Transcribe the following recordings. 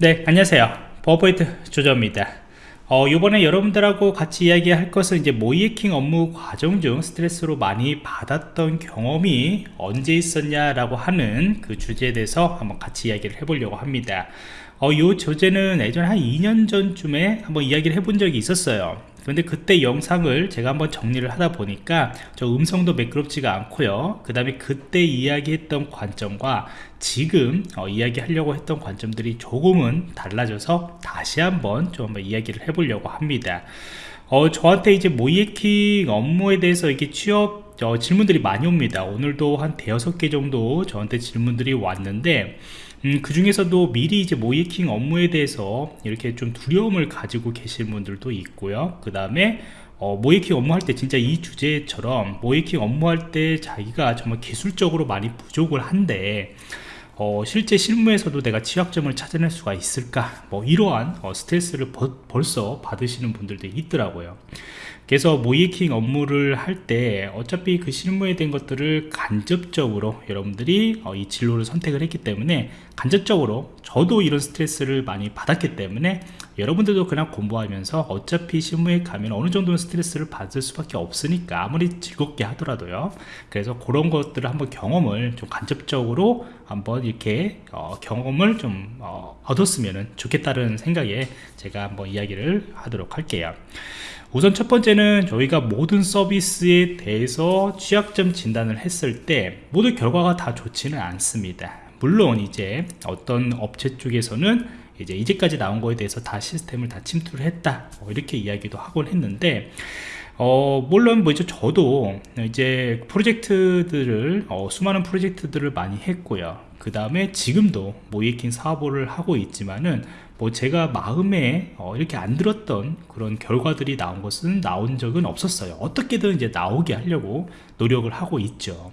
네 안녕하세요. 버퍼포인트 조정입니다. 어, 이번에 여러분들하고 같이 이야기할 것은 이제 모이에킹 업무 과정 중 스트레스로 많이 받았던 경험이 언제 있었냐 라고 하는 그 주제에 대해서 한번 같이 이야기를 해보려고 합니다. 어, 이 주제는 예전 한 2년 전쯤에 한번 이야기를 해본 적이 있었어요 그런데 그때 영상을 제가 한번 정리를 하다 보니까 저 음성도 매끄럽지가 않고요. 그 다음에 그때 이야기했던 관점과 지금 어, 이야기하려고 했던 관점들이 조금은 달라져서 다시 한번 좀 한번 이야기를 해보려고 합니다. 어, 저한테 이제 모이에킹 업무에 대해서 이게 취업 어, 질문들이 많이 옵니다. 오늘도 한 대여섯 개 정도 저한테 질문들이 왔는데 음, 그 중에서도 미리 이제 모이킹 업무에 대해서 이렇게 좀 두려움을 가지고 계신 분들도 있고요. 그 다음에 어, 모이킹 업무할 때 진짜 이 주제처럼 모이킹 업무할 때 자기가 정말 기술적으로 많이 부족을 한데 어, 실제 실무에서도 내가 취약점을 찾아낼 수가 있을까? 뭐 이러한 어, 스트레스를 버, 벌써 받으시는 분들도 있더라고요 그래서 모이킹 업무를 할 때 어차피 그 실무에 대한 것들을 간접적으로 여러분들이 어, 이 진로를 선택을 했기 때문에 간접적으로 저도 이런 스트레스를 많이 받았기 때문에 여러분들도 그냥 공부하면서 어차피 실무에 가면 어느 정도는 스트레스를 받을 수밖에 없으니까 아무리 즐겁게 하더라도요. 그래서 그런 것들을 한번 경험을 좀 간접적으로 한번 이렇게 어, 경험을 좀 어, 얻었으면 좋겠다는 생각에 제가 한번 이야기를 하도록 할게요. 우선 첫 번째 는 저희가 모든 서비스에 대해서 취약점 진단을 했을 때 모두 결과가 다 좋지는 않습니다. 물론 이제 어떤 업체 쪽에서는 이제 이제까지 나온 거에 대해서 다 시스템을 다 침투를 했다. 뭐 이렇게 이야기도 하곤 했는데 어, 물론 뭐 이제 저도 이제 프로젝트들을 어, 수많은 프로젝트들을 많이 했고요. 그 다음에 지금도 모이킹 사업을 하고 있지만은 뭐 제가 마음에 어 이렇게 안 들었던 그런 결과들이 나온 것은 나온 적은 없었어요. 어떻게든 이제 나오게 하려고 노력을 하고 있죠.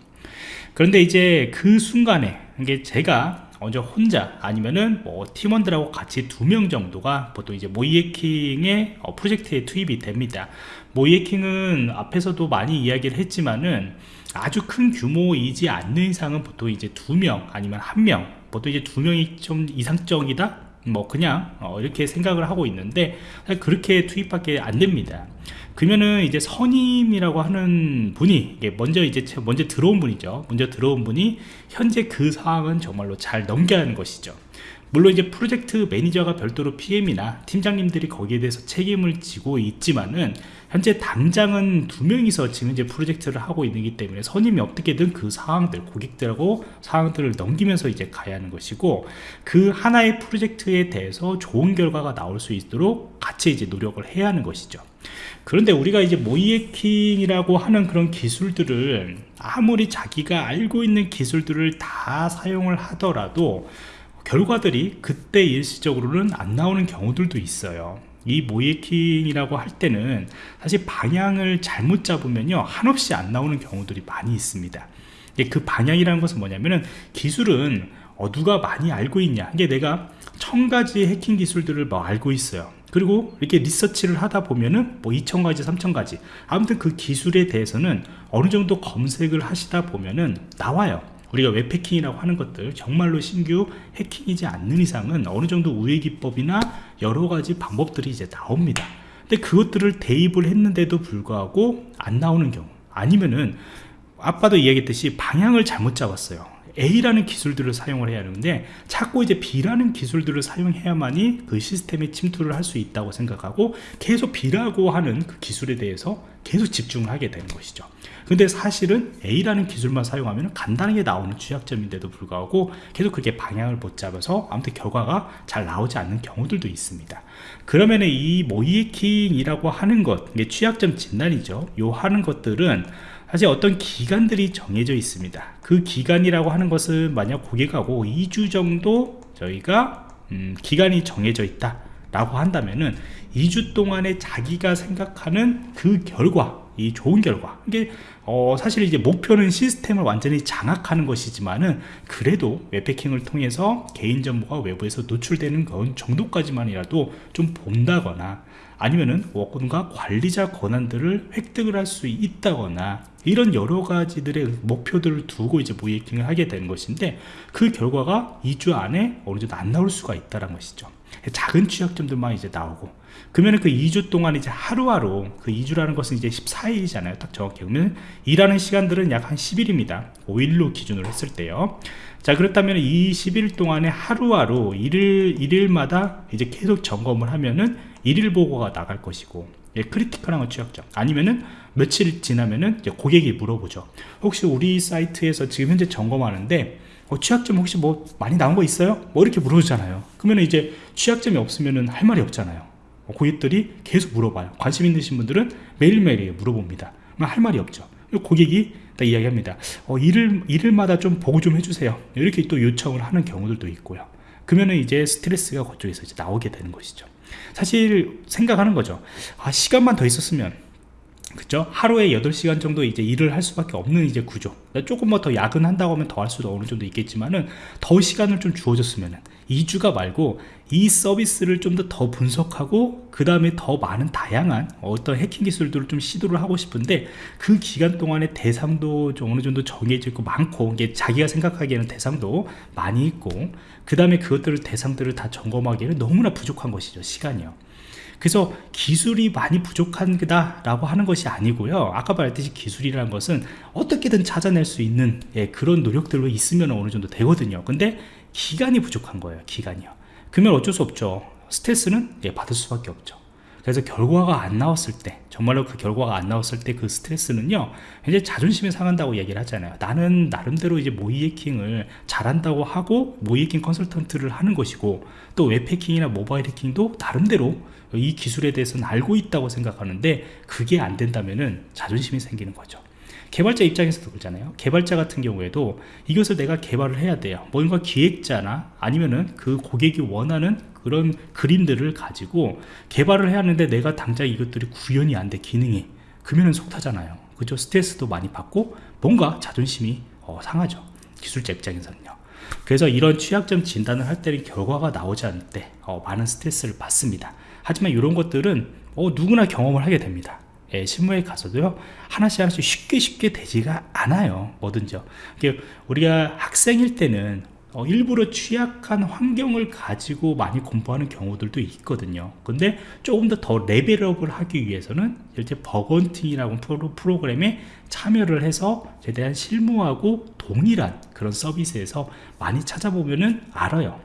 그런데 이제 그 순간에 이게 제가 먼저 혼자 아니면은 뭐 팀원들하고 같이 두 명 정도가 보통 이제 모이에킹의 어 프로젝트에 투입이 됩니다. 모의해킹은 앞에서도 많이 이야기를 했지만은 아주 큰 규모이지 않는 이상은 보통 이제 두 명 아니면 한명 보통 이제 두 명이 좀 이상적이다 뭐 그냥 어 이렇게 생각을 하고 있는데 그렇게 투입밖에 안 됩니다. 그러면은 이제 선임이라고 하는 분이 먼저 이제 먼저 들어온 분이죠. 먼저 들어온 분이 현재 그 상황은 정말로 잘 넘겨야 하는 것이죠 물론 이제 프로젝트 매니저가 별도로 PM이나 팀장님들이 거기에 대해서 책임을 지고 있지만은 현재 당장은 두 명이서 지금 이제 프로젝트를 하고 있기 때문에 선임이 어떻게든 그 상황들 고객들하고 상황들을 넘기면서 이제 가야 하는 것이고 그 하나의 프로젝트에 대해서 좋은 결과가 나올 수 있도록 같이 이제 노력을 해야 하는 것이죠. 그런데 우리가 이제 모이에킹이라고 하는 그런 기술들을 아무리 자기가 알고 있는 기술들을 다 사용을 하더라도 결과들이 그때 일시적으로는 안 나오는 경우들도 있어요. 이 모이킹이라고 할 때는 사실 방향을 잘못 잡으면요 한없이 안 나오는 경우들이 많이 있습니다. 그 방향이라는 것은 뭐냐면은 기술은 어, 누가 많이 알고 있냐. 이게 내가 천 가지 해킹 기술들을 뭐 알고 있어요. 그리고 이렇게 리서치를 하다 보면은 뭐 2,000가지 3,000가지. 아무튼 그 기술에 대해서는 어느 정도 검색을 하시다 보면은 나와요 우리가 웹 해킹이라고 하는 것들 정말로 신규 해킹이지 않는 이상은 어느 정도 우회 기법이나 여러 가지 방법들이 이제 나옵니다. 근데 그것들을 대입을 했는데도 불구하고 안 나오는 경우 아니면은 아빠도 이야기했듯이 방향을 잘못 잡았어요 A라는 기술들을 사용을 해야 하는데 자꾸 이제 B라는 기술들을 사용해야만이 그 시스템에 침투를 할 수 있다고 생각하고 계속 B라고 하는 그 기술에 대해서 계속 집중을 하게 되는 것이죠. 근데 사실은 A라는 기술만 사용하면 간단하게 나오는 취약점인데도 불구하고 계속 그렇게 방향을 못 잡아서 아무튼 결과가 잘 나오지 않는 경우들도 있습니다. 그러면 이 모이킹이라고 하는 것 이게 취약점 진단이죠. 요 하는 것들은 사실 어떤 기간들이 정해져 있습니다. 그 기간이라고 하는 것은 만약 고객하고 2주 정도 저희가 음, 기간이 정해져 있다 라고 한다면은 2주 동안에 자기가 생각하는 그 결과 이 좋은 결과 이게 어, 사실 이제 목표는 시스템을 완전히 장악하는 것이지만은 그래도 웹패킹을 통해서 개인 정보가 외부에서 노출되는 건 정도까지만이라도 좀 본다거나 아니면은 뭔가 관리자 권한들을 획득을 할 수 있다거나 이런 여러 가지들의 목표들을 두고 이제 모이킹을 하게 되는 것인데 그 결과가 2주 안에 어느 정도 안 나올 수가 있다는 것이죠. 작은 취약점들만 이제 나오고 그러면 그 2주 동안 이제 하루하루 그 2주라는 것은 이제 14일이잖아요. 딱 정확히 그러면 일하는 시간들은 약 한 10일입니다. 5일로 기준으로 했을 때요. 자 그렇다면 이 10일 동안에 하루하루 일일, 일일마다 이제 계속 점검을 하면은 일일 보고가 나갈 것이고 예, 크리티컬한 건 취약점. 아니면은 며칠 지나면은 고객이 물어보죠. 혹시 우리 사이트에서 지금 현재 점검하는데 어, 취약점 혹시 뭐 많이 나온 거 있어요? 뭐 이렇게 물어보잖아요. 그러면 이제 취약점이 없으면은 할 말이 없잖아요. 어, 고객들이 계속 물어봐요. 관심 있으신 분들은 매일매일 물어봅니다. 할 말이 없죠. 고객이 다 이야기합니다. 어, 일을, 일을마다 좀 보고 좀 해주세요. 이렇게 또 요청을 하는 경우들도 있고요. 그러면 이제 스트레스가 그쪽에서 이제 나오게 되는 것이죠. 사실 생각하는 거죠. 아 시간만 더 있었으면 그죠 하루에 8시간 정도 이제 일을 할 수밖에 없는 이제 구조. 조금만 더 야근한다고 하면 더 할 수도 어느 정도 있겠지만은 더 시간을 좀 주어졌으면은 2주가 말고 이 서비스를 좀 더 더 분석하고 그 다음에 더 많은 다양한 어떤 해킹 기술들을 좀 시도를 하고 싶은데 그 기간 동안에 대상도 좀 어느 정도 정해져 있고 많고 이게 자기가 생각하기에는 대상도 많이 있고 그 다음에 그것들을 대상들을 다 점검하기에는 너무나 부족한 것이죠 시간이요. 그래서 기술이 많이 부족한 거다 라고 하는 것이 아니고요. 아까 말했듯이 기술이라는 것은 어떻게든 찾아낼 수 있는 예, 그런 노력들로 있으면 어느 정도 되거든요. 근데 기간이 부족한 거예요 기간이요 그러면 어쩔 수 없죠. 스트레스는 예, 받을 수밖에 없죠. 그래서 결과가 안 나왔을 때 정말로 그 결과가 안 나왔을 때 그 스트레스는요 이제 자존심이 상한다고 얘기를 하잖아요. 나는 나름대로 이제 모의 해킹을 잘한다고 하고 모의 해킹 컨설턴트를 하는 것이고 또 웹해킹이나 모바일 해킹도 나름대로 이 기술에 대해서는 알고 있다고 생각하는데 그게 안 된다면은 자존심이 생기는 거죠 개발자 입장에서도 그렇잖아요. 개발자 같은 경우에도 이것을 내가 개발을 해야 돼요. 뭔가 기획자나 아니면은 그 고객이 원하는 그런 그림들을 가지고 개발을 해야 하는데 내가 당장 이것들이 구현이 안 돼 기능이. 그러면 속타잖아요. 그죠? 스트레스도 많이 받고 뭔가 자존심이 어, 상하죠. 기술자 입장에서는요. 그래서 이런 취약점 진단을 할 때는 결과가 나오지 않을 때 어, 많은 스트레스를 받습니다. 하지만 이런 것들은 어, 누구나 경험을 하게 됩니다 예, 실무에 가서도요 하나씩 하나씩 쉽게 쉽게 되지가 않아요 뭐든지요 우리가 학생일 때는 어, 일부러 취약한 환경을 가지고 많이 공부하는 경우들도 있거든요. 근데 조금 더 더 level up을 하기 위해서는 실제 bug hunting이라고 프로, 프로그램에 참여를 해서 최대한 실무하고 동일한 그런 서비스에서 많이 찾아보면은 알아요.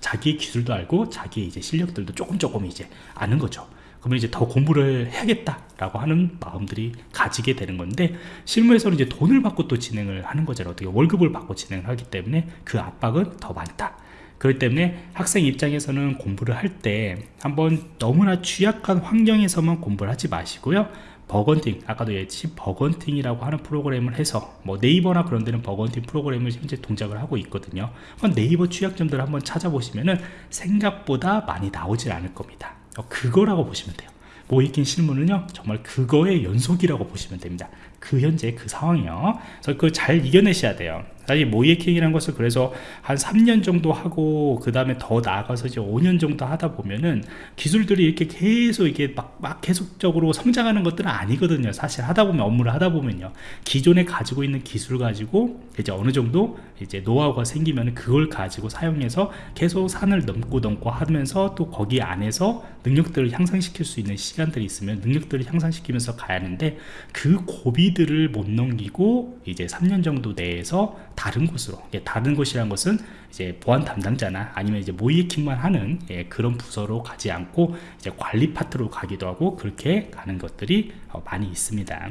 자기의 기술도 알고 자기의 이제 실력들도 조금 조금 이제 아는 거죠 그러면 이제 더 공부를 해야겠다라고 하는 마음들이 가지게 되는 건데 실무에서는 이제 돈을 받고 또 진행을 하는 거잖아요. 어떻게 월급을 받고 진행을 하기 때문에 그 압박은 더 많다. 그렇기 때문에 학생 입장에서는 공부를 할 때 한번 너무나 취약한 환경에서만 공부를 하지 마시고요. Bug hunting 아까도 얘기했듯이 bug hunting이라고 하는 프로그램을 해서 뭐 네이버나 그런 데는 bug hunting 프로그램을 현재 동작을 하고 있거든요. 네이버 취약점들을 한번 찾아보시면은 생각보다 많이 나오질 않을 겁니다. 어, 그거라고 보시면 돼요. 모의해킹 실무는요 정말 그거의 연속이라고 보시면 됩니다 그 현재 그 상황이요. 그래서 그걸 잘 이겨내셔야 돼요. 사실 모의해킹이라는 것을 그래서 한 3년 정도 하고 그 다음에 더 나아가서 이제 5년 정도 하다 보면은 기술들이 이렇게 계속 이게 막, 막 계속적으로 성장하는 것들은 아니거든요. 사실 하다 보면 업무를 하다 보면요. 기존에 가지고 있는 기술 가지고 이제 어느 정도 이제 노하우가 생기면 그걸 가지고 사용해서 계속 산을 넘고 넘고 하면서 또 거기 안에서 능력들을 향상시킬 수 있는 시간들이 있으면 능력들을 향상시키면서 가야 하는데 그 고비 들을 못 넘기고 이제 3년 정도 내에서 다른 곳으로 예, 다른 곳이라는 것은 이제 보안 담당자나 아니면 이제 모이킹만 하는 예, 그런 부서로 가지 않고 이제 관리 파트로 가기도 하고 그렇게 가는 것들이 어, 많이 있습니다.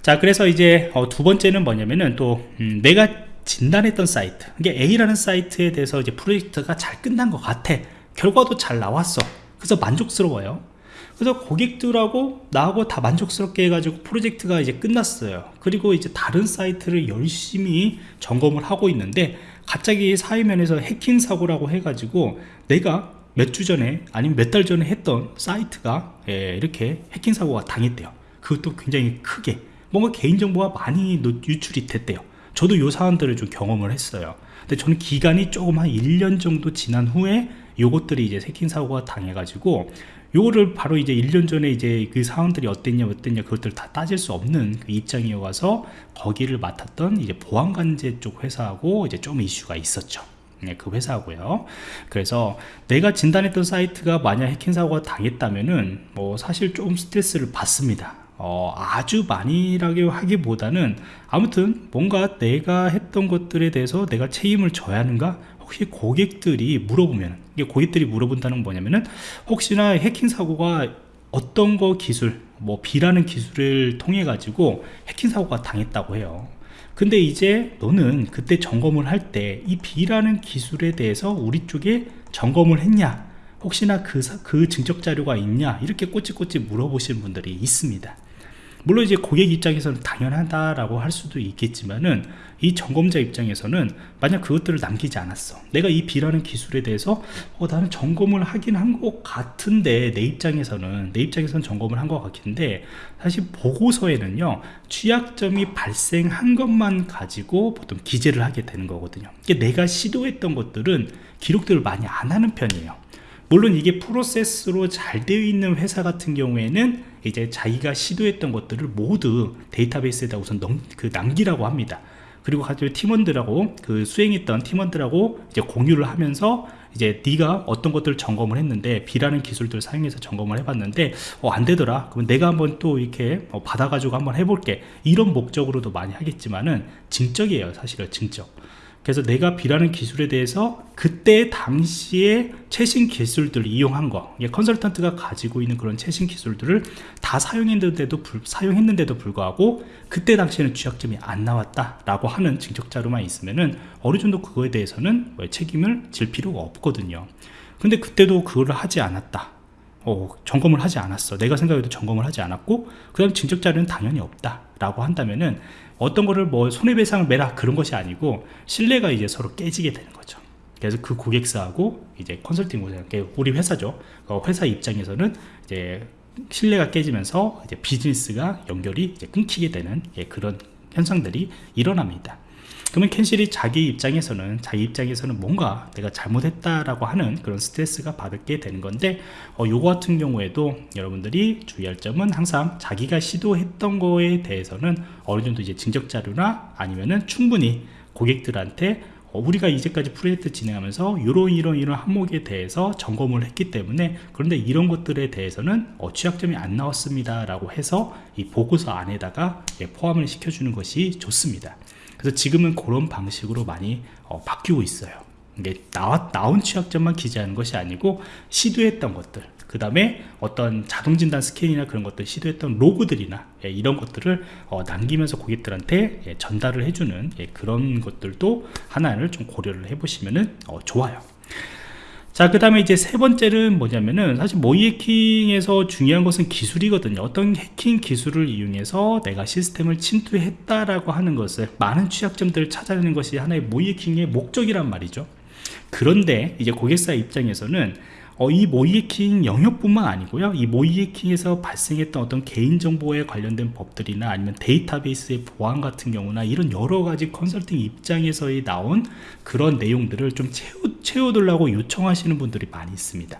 자 그래서 이제 어, 두 번째는 뭐냐면은 또 음, 내가 진단했던 사이트 이게 A라는 사이트에 대해서 이제 프로젝트가 잘 끝난 것 같아. 결과도 잘 나왔어. 그래서 만족스러워요 그래서 고객들하고 나하고 다 만족스럽게 해가지고 프로젝트가 이제 끝났어요. 그리고 이제 다른 사이트를 열심히 점검을 하고 있는데 갑자기 사회면에서 해킹 사고라고 해가지고 내가 몇 주 전에 아니면 몇 달 전에 했던 사이트가 예, 이렇게 해킹 사고가 당했대요. 그것도 굉장히 크게. 뭔가 개인정보가 많이 노- 유출이 됐대요. 저도 요 사안들을 좀 경험을 했어요. 근데 저는 기간이 조금 한 1년 정도 지난 후에 요것들이 이제 해킹 사고가 당해가지고 요거를 바로 이제 1년 전에 이제 그 사항들이 어땠냐 어땠냐 그것들 다 따질 수 없는 그 입장이어서 거기를 맡았던 이제 보안관제 쪽 회사하고 이제 좀 이슈가 있었죠 네, 그 회사고요. 그래서 내가 진단했던 사이트가 만약 해킹 사고가 당했다면은 뭐 사실 좀 스트레스를 받습니다. 어, 아주 많이라고 하기보다는 아무튼 뭔가 내가 했던 것들에 대해서 내가 책임을 져야 하는가? 혹시 고객들이 물어보면 이게 고객들이 물어본다는 건 뭐냐면은 혹시나 해킹 사고가 어떤 거 기술 뭐 B라는 기술을 통해 가지고 해킹 사고가 당했다고 해요. 근데 이제 너는 그때 점검을 할 때 이 B라는 기술에 대해서 우리 쪽에 점검을 했냐? 혹시나 그, 사- 그 증적 자료가 있냐? 이렇게 꼬치꼬치 물어보시는 분들이 있습니다 물론 이제 고객 입장에서는 당연하다라고 할 수도 있겠지만은 이 점검자 입장에서는 만약 그것들을 남기지 않았어. 내가 이 B라는 기술에 대해서 어, 나는 점검을 하긴 한 것 같은데 내 입장에서는 내 입장에서는 점검을 한 것 같은데 사실 보고서에는요 취약점이 발생한 것만 가지고 보통 기재를 하게 되는 거거든요. 이게 내가 시도했던 것들은 기록들을 많이 안 하는 편이에요. 물론 이게 프로세스로 잘 되어 있는 회사 같은 경우에는 이제 자기가 시도했던 것들을 모두 데이터베이스에다 우선 넘, 그 남기라고 합니다. 그리고 가지고 팀원들하고 그 수행했던 팀원들하고 이제 공유를 하면서 이제 네가 어떤 것들을 점검을 했는데 B라는 기술들을 사용해서 점검을 해봤는데 어, 안 되더라. 그럼 내가 한번 또 이렇게 어, 받아가지고 한번 해볼게. 이런 목적으로도 많이 하겠지만은 증적이에요. 사실은 증적. 그래서 내가 B라는 기술에 대해서 그때 당시에 최신 기술들을 이용한 거 컨설턴트가 가지고 있는 그런 최신 기술들을 다 사용했는데도 불, 사용했는데도 불구하고 그때 당시에는 취약점이 안 나왔다 라고 하는 증적 자료만 있으면은 어느 정도 그거에 대해서는 뭐 책임을 질 필요가 없거든요. 근데 그때도 그거를 하지 않았다 어, 점검을 하지 않았어. 내가 생각해도 점검을 하지 않았고, 그 다음 증적 자료는 당연히 없다. 라고 한다면은, 어떤 거를 뭐 손해배상을 매라 그런 것이 아니고, 신뢰가 이제 서로 깨지게 되는 거죠. 그래서 그 고객사하고 이제 컨설팅 회사, 우리 회사죠. 어, 회사 입장에서는 이제 신뢰가 깨지면서 이제 비즈니스가 연결이 이제 끊기게 되는 예, 그런 현상들이 일어납니다. 그러면 캔실이 자기 입장에서는 자기 입장에서는 뭔가 내가 잘못했다라고 하는 그런 스트레스가 받게 되는 건데 어, 요거 같은 경우에도 여러분들이 주의할 점은 항상 자기가 시도했던 거에 대해서는 어느 정도 이제 증적 자료나 아니면은 충분히 고객들한테 어, 우리가 이제까지 프로젝트 진행하면서 이런 이런 이런 항목에 대해서 점검을 했기 때문에 그런데 이런 것들에 대해서는 어, 취약점이 안 나왔습니다 라고 해서 이 보고서 안에다가 예, 포함을 시켜주는 것이 좋습니다 그래서 지금은 그런 방식으로 많이 어, 바뀌고 있어요. 이게 나와, 나온 취약점만 기재하는 것이 아니고 시도했던 것들 그 다음에 어떤 자동진단 스캔이나 그런 것들 시도했던 로그들이나 예, 이런 것들을 어, 남기면서 고객들한테 예, 전달을 해주는 예, 그런 것들도 하나를 좀 고려를 해보시면 좋아요 자, 그 다음에 이제 세 번째는 뭐냐면은 사실 모의 해킹에서 중요한 것은 기술이거든요. 어떤 해킹 기술을 이용해서 내가 시스템을 침투했다라고 하는 것을 많은 취약점들을 찾아내는 것이 하나의 모의 해킹의 목적이란 말이죠. 그런데 이제 고객사 입장에서는 어, 이 모이해킹 영역뿐만 아니고요. 이 모이해킹에서 발생했던 어떤 개인정보에 관련된 법들이나 아니면 데이터베이스의 보안 같은 경우나 이런 여러가지 컨설팅 입장에서의 나온 그런 내용들을 좀 채워, 채워두려고 요청하시는 분들이 많이 있습니다.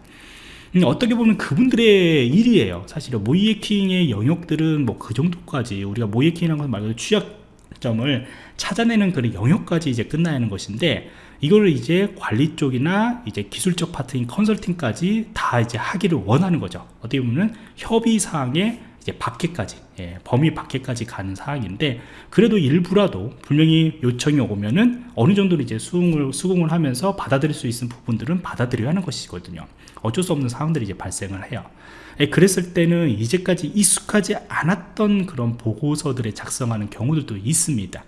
음, 어떻게 보면 그분들의 일이에요. 사실은 모이해킹의 영역들은 뭐 그 정도까지 우리가 모이해킹이라는 것 말고 취약 점을 찾아내는 그런 영역까지 이제 끝나야 하는 것인데 이거를 이제 관리 쪽이나 이제 기술적 파트인 컨설팅까지 다 이제 하기를 원하는 거죠. 어떻게 보면 협의 사항에 이제 밖에까지 예, 범위 밖에까지 가는 사항인데 그래도 일부라도 분명히 요청이 오면은 어느 정도는 이제 수긍을 수긍을 하면서 받아들일 수 있는 부분들은 받아들여야 하는 것이거든요. 어쩔 수 없는 상황들이 이제 발생을 해요. 예, 그랬을 때는 이제까지 익숙하지 않았던 그런 보고서들을 작성하는 경우들도 있습니다.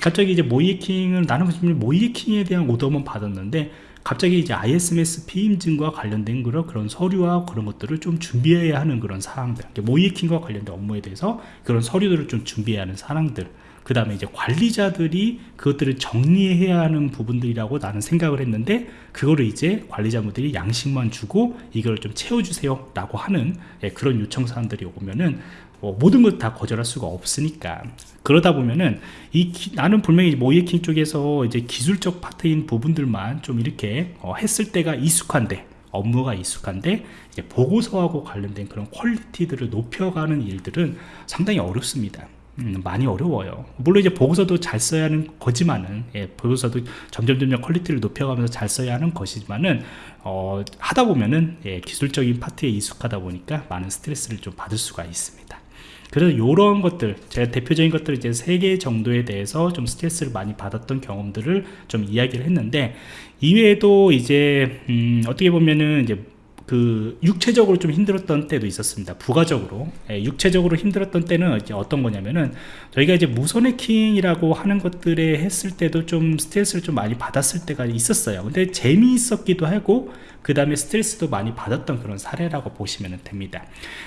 갑자기 이제 모이킹을 나는 모이킹에 대한 오더만 받았는데 갑자기 이제 ISMS 피임증과 관련된 그런 그런 서류와 그런 것들을 좀 준비해야 하는 그런 사항들 모이킹과 관련된 업무에 대해서 그런 서류들을 좀 준비해야 하는 사항들 그 다음에 이제 관리자들이 그것들을 정리해야 하는 부분들이라고 나는 생각을 했는데 그거를 이제 관리자분들이 양식만 주고 이걸 좀 채워주세요 라고 하는 예, 그런 요청 사항들이 오면은 뭐 모든 것 다 거절할 수가 없으니까 그러다 보면은 이 기- 나는 분명히 모의해킹 쪽에서 이제 기술적 파트인 부분들만 좀 이렇게 어, 했을 때가 익숙한데 업무가 익숙한데 이제 보고서하고 관련된 그런 quality들을 높여가는 일들은 상당히 어렵습니다. 음, 많이 어려워요. 물론 이제 보고서도 잘 써야 하는 거지만은, 예, 보고서도 점점 점점 quality를 높여가면서 잘 써야 하는 것이지만은, 어, 하다 보면은, 예, 기술적인 파트에 익숙하다 보니까 많은 스트레스를 좀 받을 수가 있습니다. 그래서 이런 것들, 제가 대표적인 것들 이제 세 개 정도에 대해서 좀 스트레스를 많이 받았던 경험들을 좀 이야기를 했는데, 이외에도 이제, 음, 어떻게 보면은 이제 그 육체적으로 좀 힘들었던 때도 있었습니다. 부가적으로 예, 육체적으로 힘들었던 때는 이제 어떤 거냐면은 저희가 이제 무선 해킹이라고 하는 것들에 했을 때도 좀 스트레스를 좀 많이 받았을 때가 있었어요. 근데 재미있었기도 하고 그 다음에 스트레스도 많이 받았던 그런 사례라고 보시면 됩니다.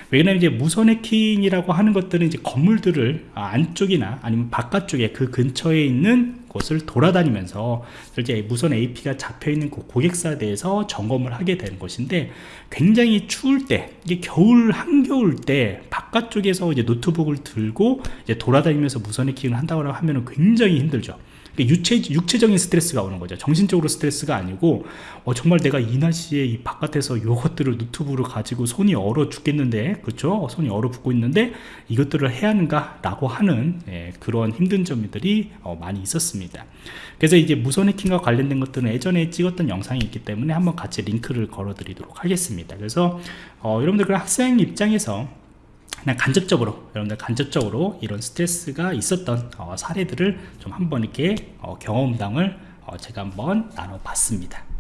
왜냐면 이제 무선 해킹이라고 하는 것들은 이제 건물들을 아, 안쪽이나 아니면 바깥쪽에 그 근처에 있는 곳을 돌아다니면서 이제 무선 AP가 잡혀 있는 그 고객사에 대해서 점검을 하게 되는 것인데 굉장히 추울 때 이게 겨울 한겨울 때 바깥쪽에서 이제 노트북을 들고 이제 돌아다니면서 무선 해킹을 한다고 하면은 굉장히 힘들죠. 유체, 육체적인 스트레스가 오는 거죠. 정신적으로 스트레스가 아니고, 어, 정말 내가 이 날씨에 이 바깥에서 이것들을 노트북으로 가지고 손이 얼어 죽겠는데, 그렇죠? 손이 얼어 붙고 있는데, 이것들을 해야 하는가? 라고 하는, 예, 그런 힘든 점들이 어, 많이 있었습니다. 그래서 이제 무선 해킹과 관련된 것들은 예전에 찍었던 영상이 있기 때문에 한번 같이 링크를 걸어 드리도록 하겠습니다. 그래서, 어, 여러분들 그 학생 입장에서 그냥 간접적으로 여러분들 간접적으로 이런 스트레스가 있었던 어, 사례들을 좀 한번 이렇게 어, 경험담을 어, 제가 한번 나눠봤습니다.